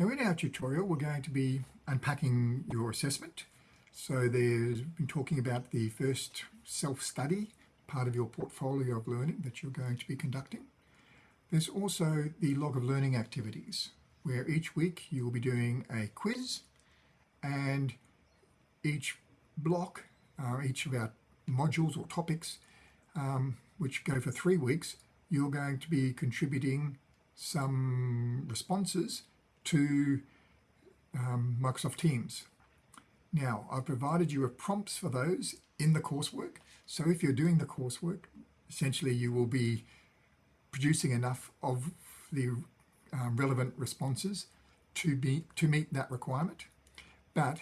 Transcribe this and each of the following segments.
Now in our tutorial, we're going to be unpacking your assessment. So there's been talking about the first self-study part of your portfolio of learning that you're going to be conducting. There's also the log of learning activities, where each week you will be doing a quiz and each block, uh, each of our modules or topics, um, which go for three weeks, you're going to be contributing some responses to um, Microsoft Teams. Now, I've provided you with prompts for those in the coursework. So if you're doing the coursework, essentially you will be producing enough of the um, relevant responses to, be, to meet that requirement. But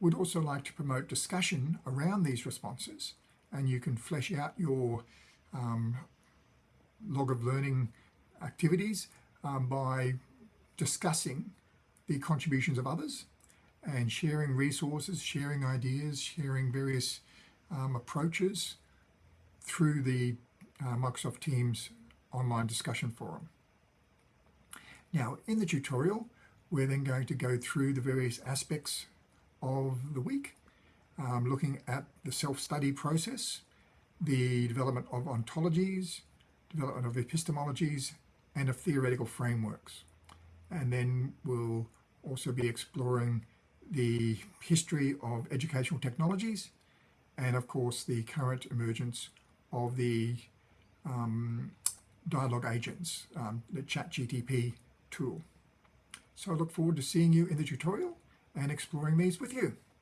would also like to promote discussion around these responses and you can flesh out your um, log of learning activities um, by discussing the contributions of others and sharing resources, sharing ideas, sharing various um, approaches through the uh, Microsoft Teams online discussion forum. Now, in the tutorial, we're then going to go through the various aspects of the week, um, looking at the self-study process, the development of ontologies, development of epistemologies, and of theoretical frameworks. And then we'll also be exploring the history of educational technologies and of course the current emergence of the um, dialogue agents, um, the ChatGTP tool. So I look forward to seeing you in the tutorial and exploring these with you.